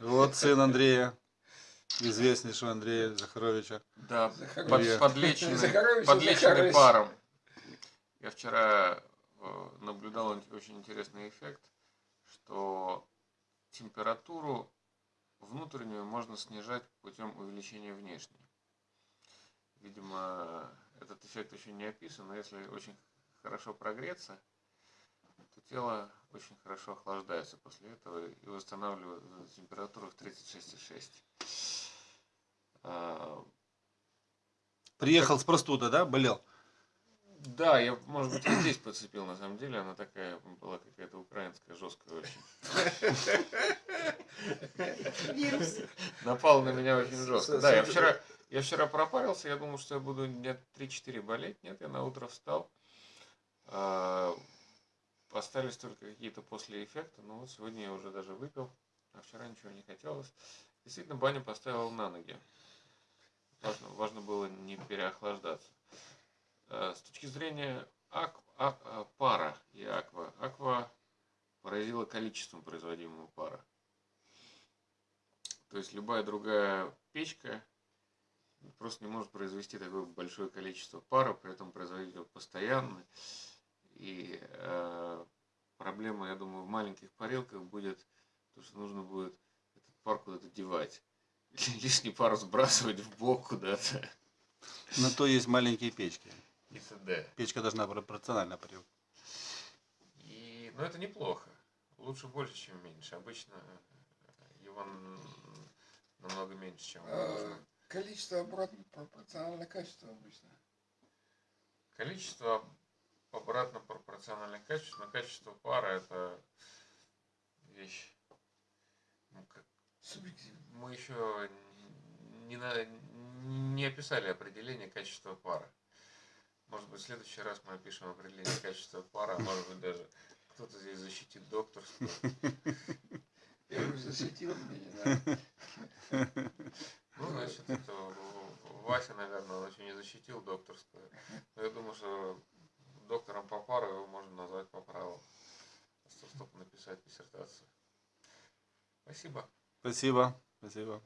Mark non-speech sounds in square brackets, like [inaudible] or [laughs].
Вот сын Андрея, известнейшего Андрея Захаровича. Да, Захарович. под- подлеченный, Захарович, подлеченный Захарович. паром. Я вчера э, наблюдал очень интересный эффект, что температуру внутреннюю можно снижать путем увеличения внешней. Видимо, этот эффект еще не описан, но если очень хорошо прогреться, тело очень хорошо охлаждается после этого и восстанавливает температуру в 36,6. А, Приехал с простуда, да? Болел? Да, я, может быть, и здесь подцепил, на самом деле. Она такая была какая-то украинская, жесткая очень. Напал на меня очень жестко. Да, я вчера, я вчера пропарился, я думал, что я буду дня 3-4 болеть. Нет, я на утро встал. Остались только какие-то после эффекта. Ну вот сегодня я уже даже выпил, а вчера ничего не хотелось. Действительно, баню поставил на ноги. Важно, важно было не переохлаждаться. Э, С точки зрения ак- а- а, пара и аква, аква поразила количеством производимого пара. То есть любая другая печка просто не может произвести такое большое количество пара, при этом производить его постоянно. И э, проблема, я думаю, в маленьких парилках будет, то, что нужно будет этот пар куда-то девать. [laughs] Лишний пар сбрасывать в бок куда-то. На то есть маленькие печки. И т.д. Печка должна пропорционально парил. И, ну, это неплохо. Лучше больше, чем меньше. Обычно э, его намного меньше, чем А, нужно. Количество обратно пропорционально качеству обычно. Количество обратно пропорционально качеству, но качество пара это вещь. ну, как-. Мы еще не, на- не описали определение качества пара. Может быть, в следующий раз мы опишем определение качества пара, а может быть, даже кто-то здесь защитит докторство. Первый защитил меня, да. Ну, значит, это Вася, наверное, он еще не защитил докторское. Но я думаю, что Написать диссертацию. Спасибо. Спасибо. Спасибо.